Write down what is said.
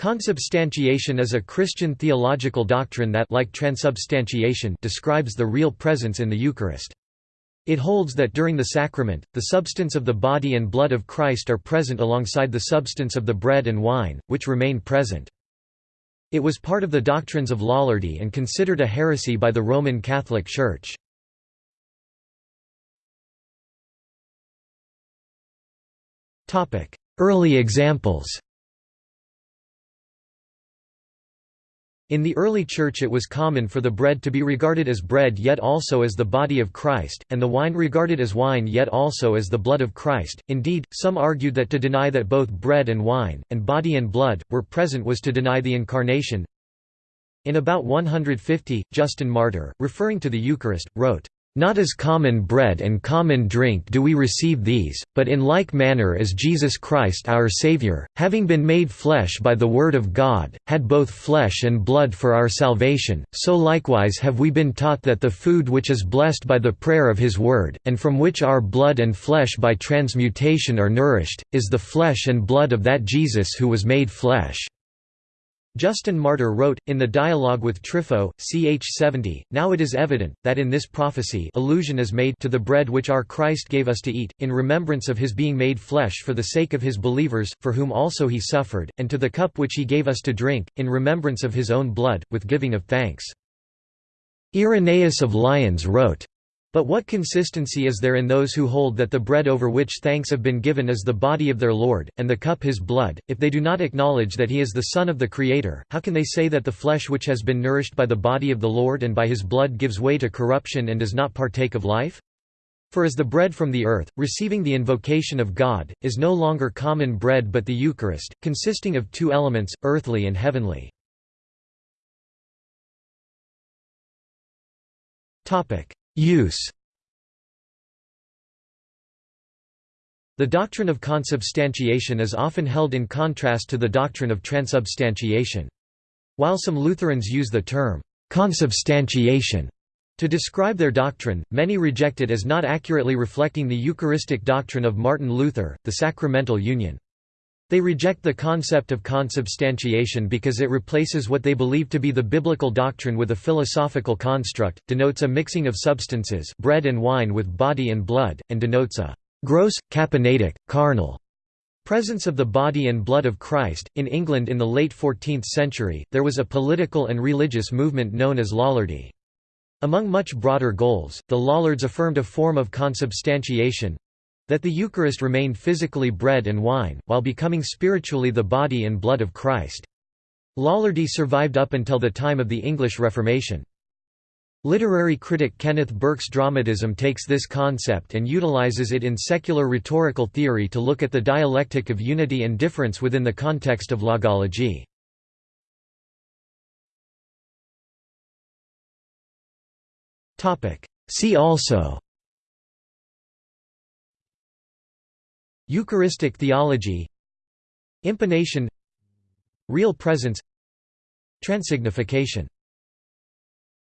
Consubstantiation is a Christian theological doctrine that like transubstantiation describes the real presence in the Eucharist. It holds that during the sacrament, the substance of the body and blood of Christ are present alongside the substance of the bread and wine, which remain present. It was part of the doctrines of Lollardy and considered a heresy by the Roman Catholic Church. Early examples In the early Church it was common for the bread to be regarded as bread yet also as the body of Christ, and the wine regarded as wine yet also as the blood of Christ. Indeed, some argued that to deny that both bread and wine, and body and blood, were present was to deny the Incarnation. In about 150, Justin Martyr, referring to the Eucharist, wrote, not as common bread and common drink do we receive these, but in like manner as Jesus Christ our Saviour, having been made flesh by the Word of God, had both flesh and blood for our salvation, so likewise have we been taught that the food which is blessed by the prayer of His Word, and from which our blood and flesh by transmutation are nourished, is the flesh and blood of that Jesus who was made flesh. Justin Martyr wrote, in the dialogue with Trypho, ch. 70, Now it is evident, that in this prophecy allusion is made to the bread which our Christ gave us to eat, in remembrance of his being made flesh for the sake of his believers, for whom also he suffered, and to the cup which he gave us to drink, in remembrance of his own blood, with giving of thanks. Irenaeus of Lyons wrote, but what consistency is there in those who hold that the bread over which thanks have been given is the body of their Lord, and the cup his blood, if they do not acknowledge that he is the Son of the Creator, how can they say that the flesh which has been nourished by the body of the Lord and by his blood gives way to corruption and does not partake of life? For as the bread from the earth, receiving the invocation of God, is no longer common bread but the Eucharist, consisting of two elements, earthly and heavenly. Use The doctrine of consubstantiation is often held in contrast to the doctrine of transubstantiation. While some Lutherans use the term consubstantiation to describe their doctrine, many reject it as not accurately reflecting the Eucharistic doctrine of Martin Luther, the sacramental union. They reject the concept of consubstantiation because it replaces what they believe to be the biblical doctrine with a philosophical construct, denotes a mixing of substances bread and wine with body and blood, and denotes a gross, Capernaitic, carnal presence of the body and blood of Christ. In England in the late 14th century, there was a political and religious movement known as Lollardy. Among much broader goals, the Lollards affirmed a form of consubstantiation, that the Eucharist remained physically bread and wine, while becoming spiritually the body and blood of Christ. Lollardy survived up until the time of the English Reformation. Literary critic Kenneth Burke's dramatism takes this concept and utilizes it in secular rhetorical theory to look at the dialectic of unity and difference within the context of logology. See also Eucharistic theology Impanation Real presence Transignification